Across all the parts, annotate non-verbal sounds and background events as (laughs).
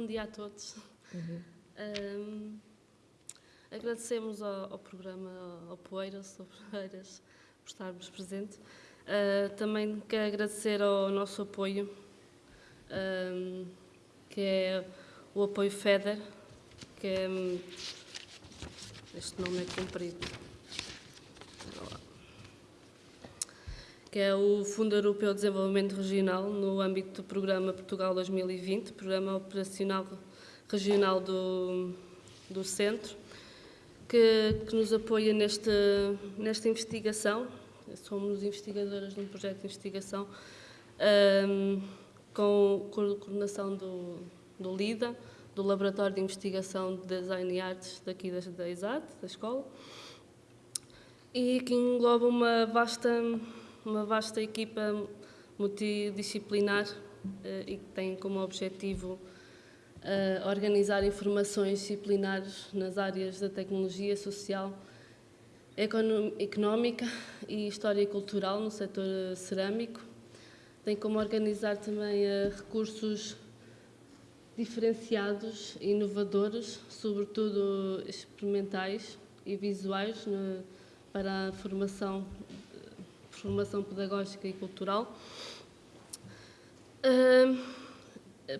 bom dia a todos. Uhum. Um, agradecemos ao, ao, programa, ao Poeiras, ao Poeiras, por estarmos presentes. Uh, também quero agradecer ao nosso apoio, um, que é o apoio FEDER, que é. Este nome é comprido. Que é o Fundo Europeu de Desenvolvimento Regional, no âmbito do Programa Portugal 2020, Programa Operacional Regional do, do Centro, que, que nos apoia neste, nesta investigação. Somos investigadoras de um projeto de investigação um, com, com coordenação do, do LIDA, do Laboratório de Investigação de Design e Artes daqui da, da ISAT, da escola, e que engloba uma vasta uma vasta equipa multidisciplinar uh, e que tem como objetivo uh, organizar informações disciplinares nas áreas da tecnologia social, económica e história cultural no setor cerâmico. Tem como organizar também recursos diferenciados e inovadores, sobretudo experimentais e visuais, para a formação formação pedagógica e cultural,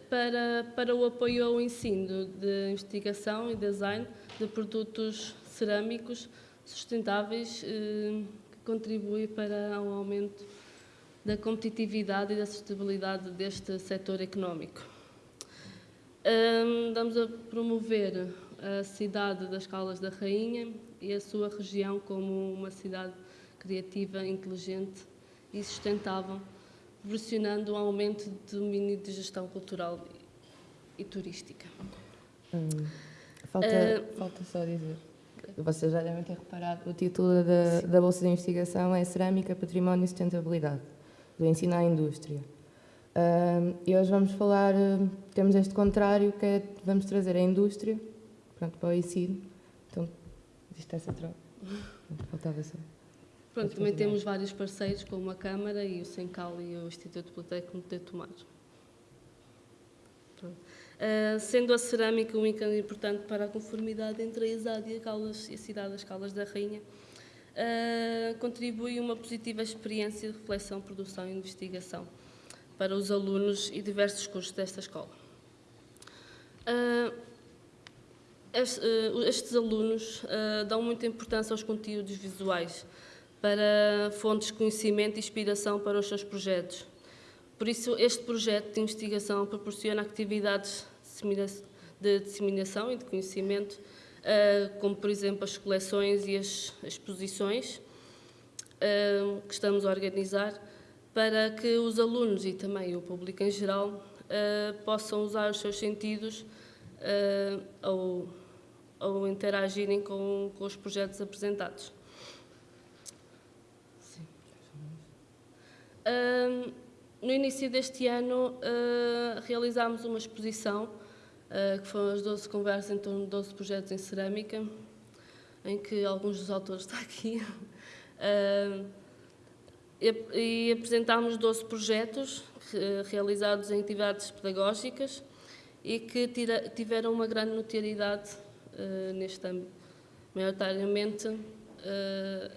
para, para o apoio ao ensino de investigação e design de produtos cerâmicos sustentáveis que contribui para um aumento da competitividade e da sustentabilidade deste setor económico. Estamos a promover a cidade das Caldas da Rainha e a sua região como uma cidade criativa, inteligente e sustentável, proporcionando um aumento de domínio de gestão cultural e, turística. Hum, falta, uh, falta só dizer. Vocês já devem ter reparado, o título da, da Bolsa de Investigação é Cerâmica, Património e Sustentabilidade, do ensino à indústria. Uh, e hoje vamos falar, uh, temos este contrário, que é, vamos trazer a indústria pronto, para o ensino. Então, existe essa troca. (laughs) Faltava só. Pronto, também temos vários parceiros, como a Câmara e o Sencal e o Instituto Politécnico de Tomar. Uh, sendo a cerâmica um ícone importante para a conformidade entre a ISAD e a, Caldas, e a cidade das Caldas da Rainha, uh, contribui uma positiva experiência de reflexão, produção e investigação para os alunos e diversos cursos desta escola. Uh, estes alunos dão muita importância aos conteúdos visuais, para fontes de conhecimento e inspiração para os seus projetos. Por isso, este projeto de investigação proporciona atividades de disseminação e de conhecimento, eh, como, por exemplo, as coleções e as exposições eh, que estamos a organizar, para que os alunos e também o público em geral eh, possam usar os seus sentidos ao, interagirem com, com os projetos apresentados. Uh, no início deste ano, uh, realizámos uma exposição, uh, que foram as 12 conversas em torno de 12 projetos em cerâmica, em que alguns dos autores estão aqui. e, e apresentámos 12 projetos realizados em atividades pedagógicas e que tiveram uma grande notoriedade neste âmbito. Maioritariamente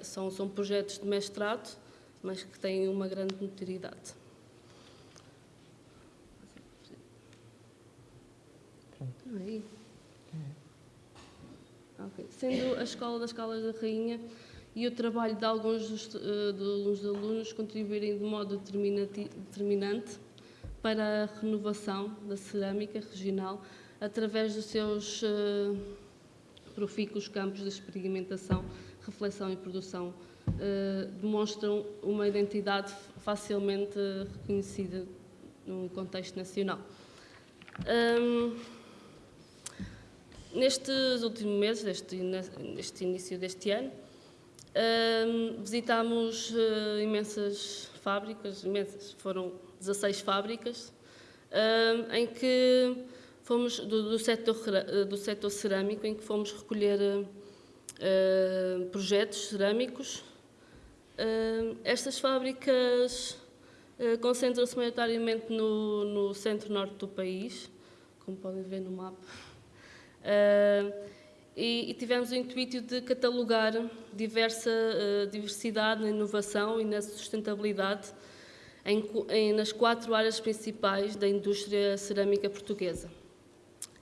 são, são projetos de mestrado, mas que têm uma grande notoriedade. Aí. Okay. Sendo a Escola das Calas da Rainha e o trabalho de alguns dos, uh, dos alunos contribuírem de modo determinante para a renovação da cerâmica regional através dos seus uh, profícuos campos de experimentação, reflexão e produção uh, demonstram uma identidade facilmente reconhecida no contexto nacional. Um, nestes últimos meses, deste, neste início deste ano, um, visitámos uh, imensas fábricas, imensas, foram 16 fábricas, um, em que fomos, do, do, setor, do setor cerâmico, em que fomos recolher uh, projetos cerâmicos estas fábricas uh, concentram-se maioritariamente no, no centro-norte do país, como podem ver no mapa. E, e, tivemos o intuito de catalogar diversa uh, diversidade na inovação e na sustentabilidade em, em, nas quatro áreas principais da indústria cerâmica portuguesa,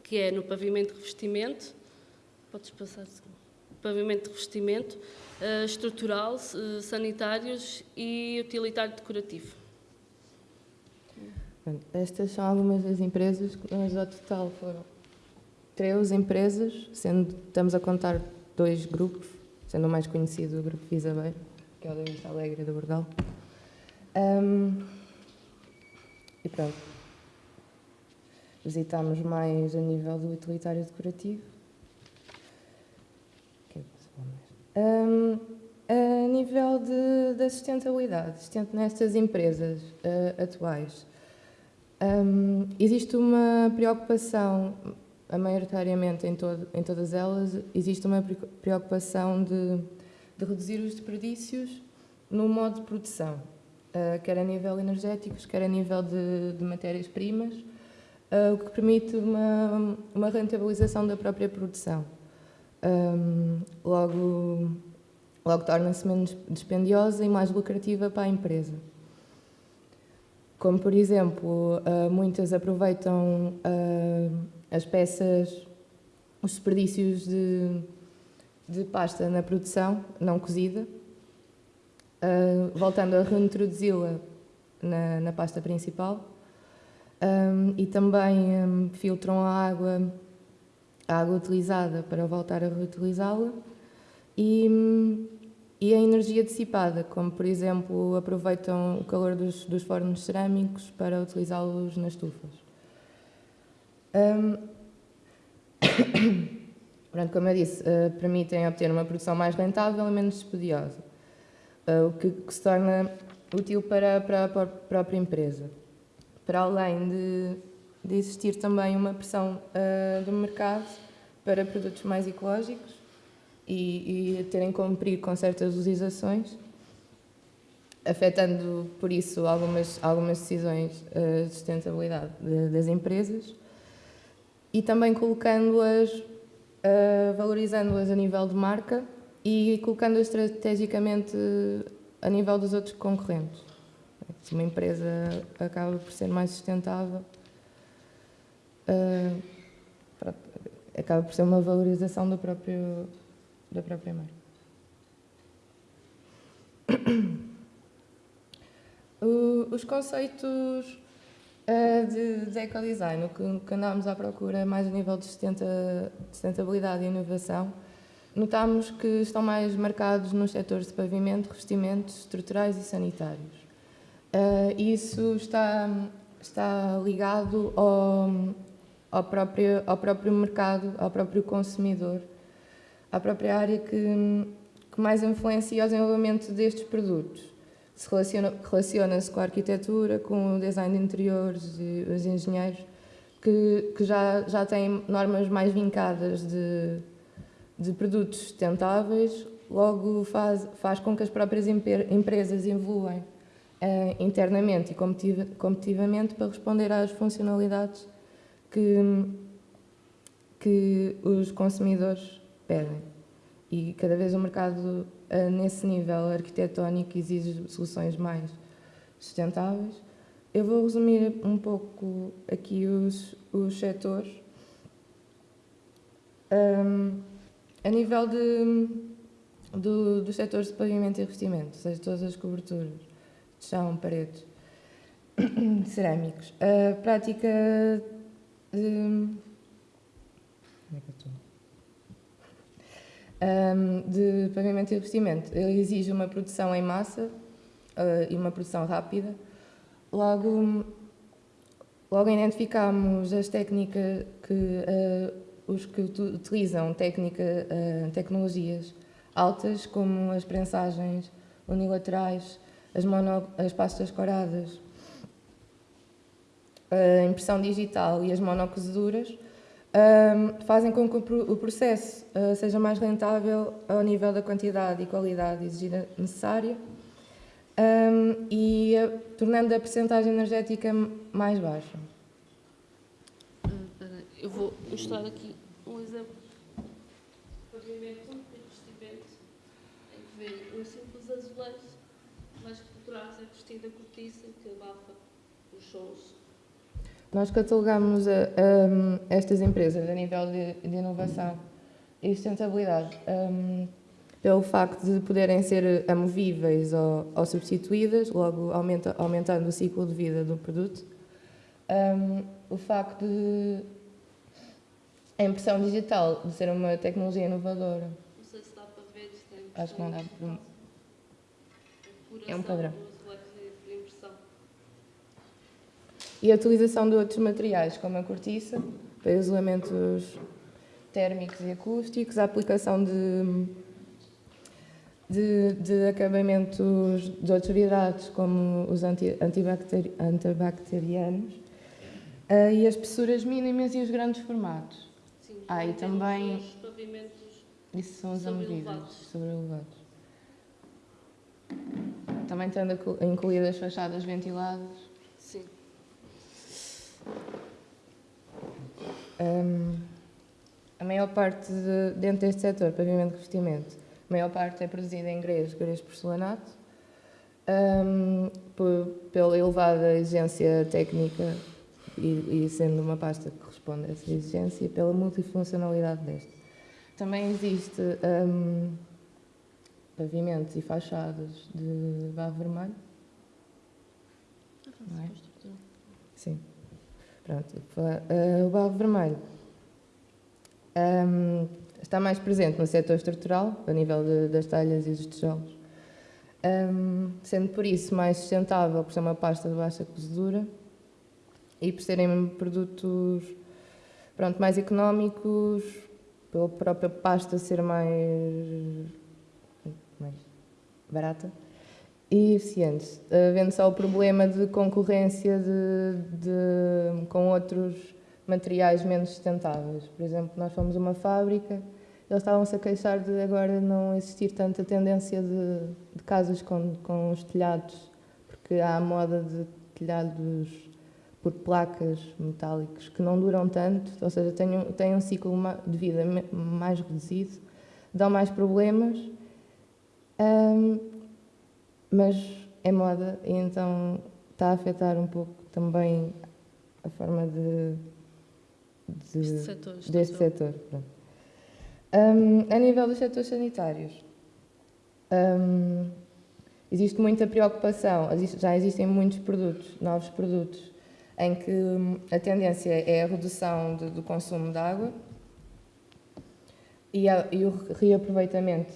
que é no pavimento de revestimento, podes passar pavimento de revestimento, estrutural, uh, sanitários e utilitário decorativo. Estas são algumas das empresas, mas ao total foram três empresas, sendo estamos a contar dois grupos, sendo o mais conhecido o Grupo Visabeiro, que é o da Vista Alegre do Bordal. Um, e pronto. Visitámos mais a nível do utilitário decorativo. Um, a nível de, da sustentabilidade, nestas empresas uh, atuais, um, existe uma preocupação, maioritariamente em, todo, em todas elas, existe uma preocupação de, de reduzir os desperdícios no modo de produção, uh, quer a nível energético, quer a nível de, de matérias-primas, uh, o que permite uma, uma rentabilização da própria produção. Um, logo, logo torna-se menos dispendiosa e mais lucrativa para a empresa. Como por exemplo, uh, muitas aproveitam uh, as peças, os desperdícios de, de pasta na produção, não cozida, uh, voltando a reintroduzi-la na, na, pasta principal, e também filtram a água, a água utilizada para voltar a reutilizá-la, e e a energia dissipada, como por exemplo aproveitam o calor dos, dos fornos cerâmicos para utilizá-los nas estufas. Um, (coughs) Pronto, como eu disse, uh, permitem obter uma produção mais rentável e menos dispendiosa, uh, o que, que, se torna útil para, para, a própria empresa. Para além de, de existir também uma pressão uh, do mercado para produtos mais ecológicos, e, e terem que cumprir com certas legislações, afetando por isso algumas, algumas decisões uh, de sustentabilidade de, das empresas e também colocando-as, uh, valorizando-as a nível de marca e colocando-as estrategicamente a nível dos outros concorrentes. Se uma empresa acaba por ser mais sustentável, uh, acaba por ser uma valorização do próprio da própria marca. (coughs) Os conceitos uh, de, de ecodesign, o que, que andámos à procura mais a nível de sustentabilidade e inovação, notámos que estão mais marcados nos setores de pavimento, revestimentos estruturais e sanitários. Uh, isso está, está ligado ao, ao, próprio, ao próprio mercado, ao próprio consumidor à própria área que, que mais influencia o desenvolvimento destes produtos. Se relaciona, relaciona-se com a arquitetura, com o design de interiores e os engenheiros, que, que já, já têm normas mais vincadas de, de produtos sustentáveis, logo faz, faz com que as próprias empresas evoluem eh, internamente e competitivamente para responder às funcionalidades que, que os consumidores pedem. E cada vez o mercado, eh, nesse nível arquitetónico, exige soluções mais sustentáveis. Eu vou resumir um pouco aqui os, os setores. Um, a nível de, do, dos setores de pavimento e revestimento, ou seja, todas as coberturas de chão, paredes, (coughs) cerâmicos. A prática de. Como é que estou? um, de e revestimento. Ele exige uma produção em massa uh, e uma produção rápida. Logo, logo identificamos as técnicas que uh, os que utilizam técnica, uh, tecnologias altas, como as prensagens unilaterais, as, mono, as pastas coradas, a impressão digital e as monocozeduras, um, fazem com que o processo uh, seja mais rentável ao nível da quantidade e qualidade exigida necessária um, e uh, tornando a percentagem energética mais baixa. Uh, Eu vou mostrar aqui um exemplo. Pavimento e revestimento. Em que vê um simples azulejo, mas que por trás é vestida cortiça que abafa os sons. Nós catalogamos a, a, estas empresas a nível de, de inovação e sustentabilidade um, pelo facto de poderem ser amovíveis ou, ou substituídas, logo aumenta, aumentando o ciclo de vida do produto. Um, o facto de a impressão digital de ser uma tecnologia inovadora. Não sei se dá para ver, tem Acho que não dá. É um padrão. E a utilização de outros materiais, como a cortiça, para isolamentos térmicos e acústicos, a aplicação de, de, de acabamentos de outros hidratos, como os anti, antibacteri, antibacterianos, uh, e as espessuras mínimas e os grandes formatos. Sim, ah, e também. Os pavimentos isso são os amovíveis, sobreelevados. Também tendo incluídas fachadas ventiladas. Um, a maior parte, de, dentro deste setor, pavimento de revestimento, a maior parte é produzida em grês, grês porcelanato, um, por, pela elevada exigência técnica e, e, sendo uma pasta que responde a essa exigência, pela multifuncionalidade desta. Também existe um, pavimentos e fachadas de barro vermelho. É? Sim. Pronto. Uh, o barro vermelho um, está mais presente no setor estrutural, a nível de, das talhas e dos tijolos, um, sendo por isso mais sustentável, por ser uma pasta de baixa cozedura e por serem produtos pronto, mais económicos, pela própria pasta ser mais, mais barata e eficientes, havendo só o problema de concorrência de, de, com outros materiais menos sustentáveis. Por exemplo, nós fomos uma fábrica, eles estavam-se a queixar de agora não existir tanta tendência de, de casas com, com os telhados, porque há a moda de telhados por placas metálicos que não duram tanto, ou seja, têm um, têm um ciclo de vida mais reduzido, dão mais problemas. Um, mas é moda e então está a afetar um pouco também a forma de, de este setor, deste setor. Um, a nível dos setores sanitários, um, existe muita preocupação, já existem muitos produtos, novos produtos, em que a tendência é a redução de, do consumo de água e, a, e o reaproveitamento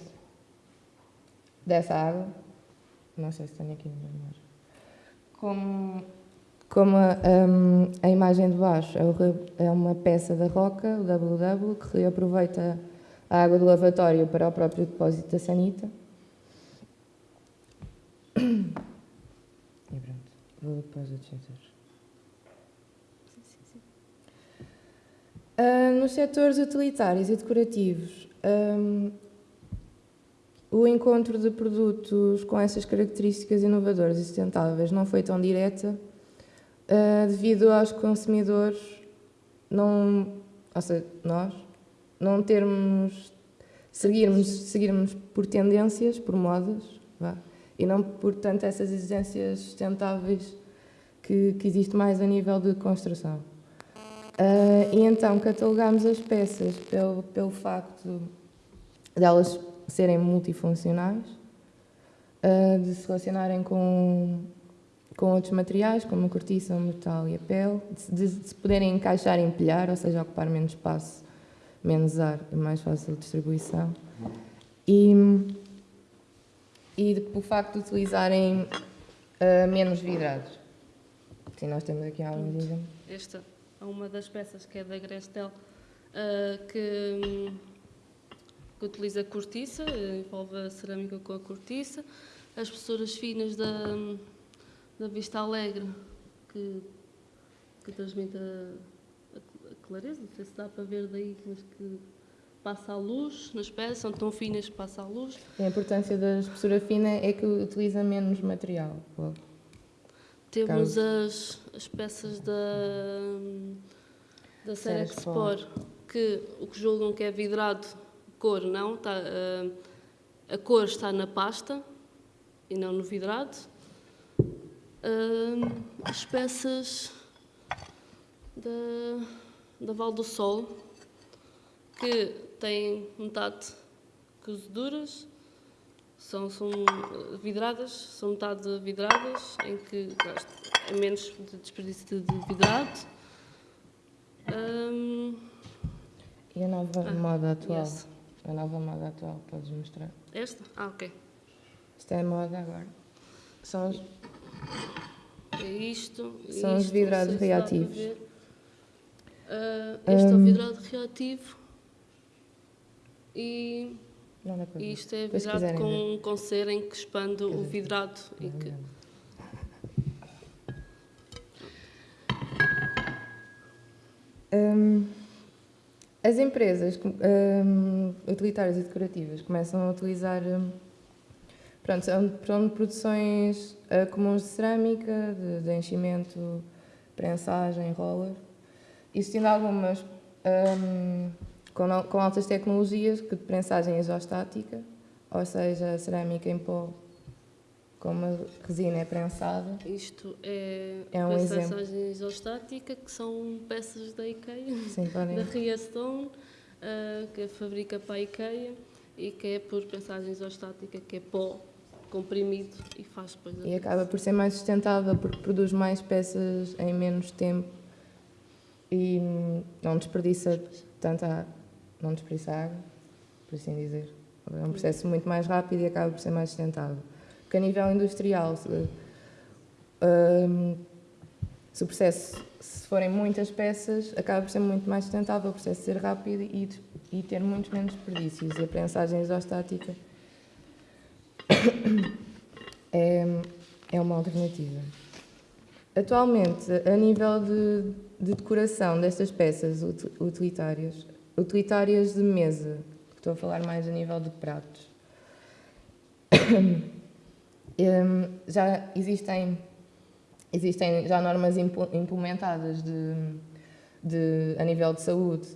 dessa água não sei se tenho aqui imagem. Como, como a, um, a imagem de baixo é, é uma peça da roca, o WW, que reaproveita a água do lavatório para o próprio depósito da sanita. E pronto, vou depois dos setores. Uh, nos setores utilitários e decorativos, um, o encontro de produtos com essas características inovadoras e sustentáveis não foi tão direta uh, devido aos consumidores não, ou seja, nós, não termos, seguirmos, seguirmos por tendências, por modas, vá, e não por tanto essas exigências sustentáveis que, que existe mais a nível de construção. Uh, e então catalogamos as peças pelo, pelo facto delas serem multifuncionais, uh, de se relacionarem com, com outros materiais, como a cortiça, o metal e a pele, de, se poderem encaixar e empilhar, ou seja, ocupar menos espaço, menos ar e mais fácil de distribuição. E, e o facto de utilizarem uh, menos vidrados. Sim, nós temos aqui alguns exemplos. Esta é uma das peças que é da Grestel, uh, que que utiliza cortiça, envolve a cerâmica com a cortiça, as espessuras finas da, da Vista Alegre, que, que transmite a, a, clareza, não sei se dá para ver daí, mas que passa a luz nas peças, são tão finas que passa a luz. A importância da espessura fina é que utiliza menos material. Temos as, as peças da da Serexpor que o que julgam que é vidrado, cor não, está, uh, a cor está na pasta e não no vidrado. Uh, as peças da, da Val do Sol, que têm metade cozeduras, são, são vidradas, são metade vidradas, em que é menos de desperdício de vidrado. Um, e a nova ah, moda atual? Yes. A nova moda atual, podes mostrar? Esta? Ah, ok. Isto é a moda agora. São os... É isto. São isto, os vidrados reativos. Uh, este um, é o vidrado reativo e isto é vidrado com, com cera em que expande o vidrado e que Um, as empresas um, utilitárias e decorativas começam a utilizar um, pronto, são, produções uh, comuns de cerâmica, de, de enchimento, prensagem, roller, existindo algumas um, com, com, altas tecnologias que de prensagem isostática, ou seja, cerâmica em pó como a resina é prensada. Isto é, é um exemplo. isostática, que são peças da IKEA, Sim, da Riastone, uh, que fabrica para a IKEA e que é por prensagem isostática, que é pó comprimido e faz depois E acaba por ser mais sustentável porque produz mais peças em menos tempo e não desperdiça tanta não desperdiça água, por assim dizer. É um processo muito mais rápido e acaba por ser mais sustentável. Porque a nível industrial, se, um, se o processo, se forem muitas peças, acaba por ser muito mais sustentável, o processo ser rápido e, e ter muitos menos desperdícios. E a prensagem isostática (coughs) é, é uma alternativa. Atualmente, a nível de, de decoração destas peças utilitárias, utilitárias de mesa, estou a falar mais a nível de pratos, (coughs) Um, já existem, existem já normas implementadas de, de, a nível de saúde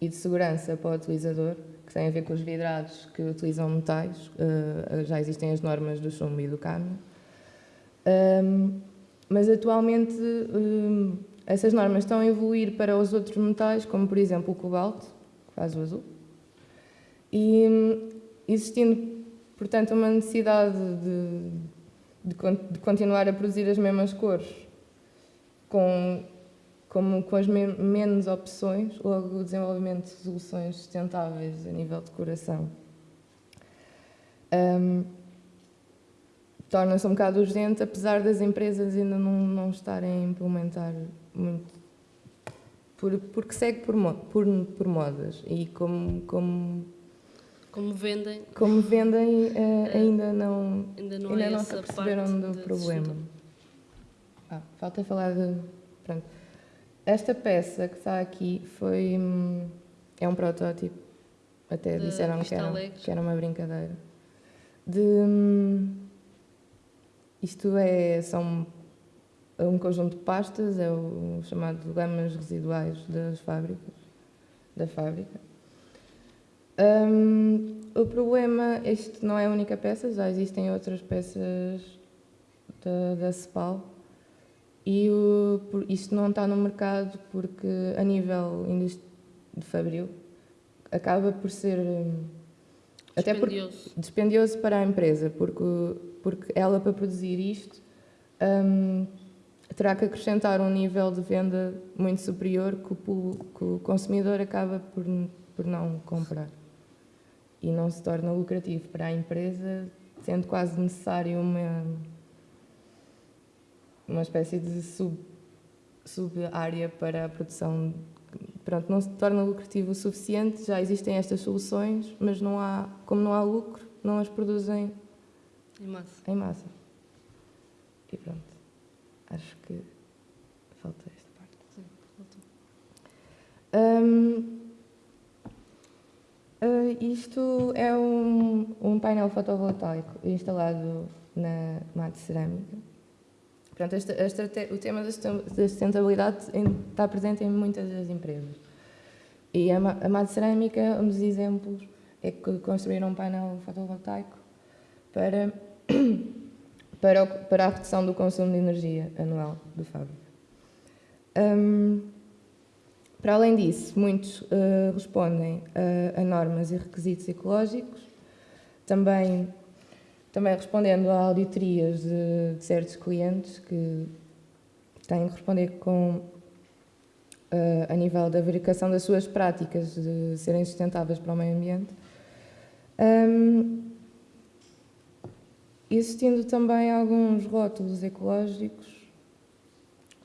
e de segurança para o utilizador, que têm a ver com os vidrados que utilizam metais, uh, já existem as normas do chumbo e do cânhamo. Um, mas atualmente um, essas normas estão a evoluir para os outros metais, como por exemplo o cobalto, que faz o azul, e hum, existindo Portanto, uma necessidade de, de, de continuar a produzir as mesmas cores com, com, as me, menos opções, logo o desenvolvimento de soluções sustentáveis a nível de decoração. Um, Torna-se um bocado urgente, apesar das empresas ainda não, não estarem a implementar muito, por, porque segue por, por, por modas e como, como como vendem. Como vendem, uh, ainda não, ainda não, ainda não se aperceberam do problema. Ah, falta falar de. Pronto. Esta peça que está aqui foi. Hum, é um protótipo. Até de disseram que era, que era uma brincadeira. De. Hum, isto é. São um conjunto de pastas, é o chamado gamas residuais das fábricas. Da fábrica um, o problema, este não é a única peça, já existem outras peças da, da CEPAL e o, isto não está no mercado porque a nível de fabril acaba por ser até dispendioso. Por, dispendioso para a empresa porque, porque ela para produzir isto um, terá que acrescentar um nível de venda muito superior que o, que o consumidor acaba por, por não comprar e não se torna lucrativo para a empresa, sendo quase necessário uma, uma espécie de sub, sub-área para a produção. Pronto, não se torna lucrativo o suficiente, já existem estas soluções, mas não há, como não há lucro, não as produzem em massa. Em massa. E pronto, acho que falta esta parte. Sim, faltou. Um, Uh, isto é um, um painel fotovoltaico instalado na mate cerâmica. A o tema da sustentabilidade está presente em muitas das empresas. E a, a Mad Cerâmica, um dos exemplos, é que construíram um painel fotovoltaico para, (coughs) para, para a redução do consumo de energia anual do fábrica. Um, para além disso, muitos uh, respondem a, a, normas e requisitos ecológicos, também, também respondendo a auditorias de, de certos clientes que têm que responder com, uh, a nível da verificação das suas práticas de serem sustentáveis para o meio ambiente. Um, existindo também alguns rótulos ecológicos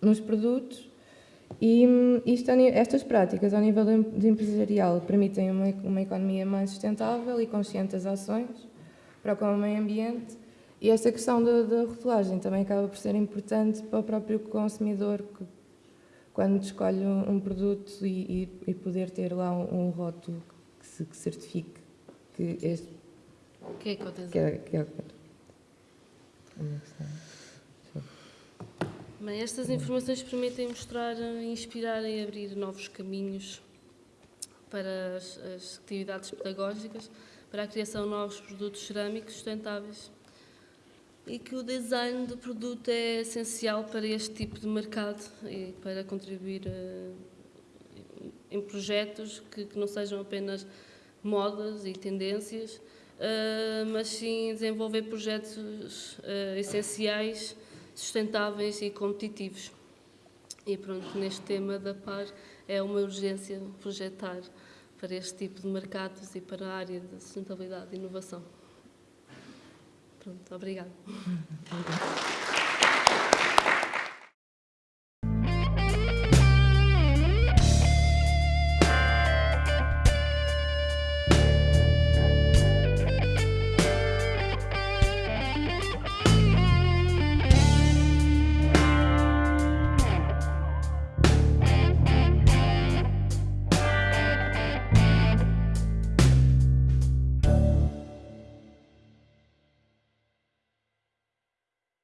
nos produtos e isto, estas práticas, ao nível de empresarial, permitem uma, uma economia mais sustentável e consciente das ações para o meio ambiente. E esta questão da, rotulagem também acaba por ser importante para o próprio consumidor, que, quando escolhe um, um produto e, e, e, poder ter lá um, um rótulo que, se, que, certifique que este. Que é que, que, é, que é, Bem, estas informações permitem mostrar, inspirar e abrir novos caminhos para as, as, atividades pedagógicas, para a criação de novos produtos cerâmicos sustentáveis e que o design do produto é essencial para este tipo de mercado e para contribuir uh, em projetos que, que, não sejam apenas modas e tendências, uh, mas sim desenvolver projetos uh, essenciais sustentáveis e competitivos. E pronto, neste tema da PAR é uma urgência projetar para este tipo de mercados e para a área da sustentabilidade e inovação. Pronto, obrigada.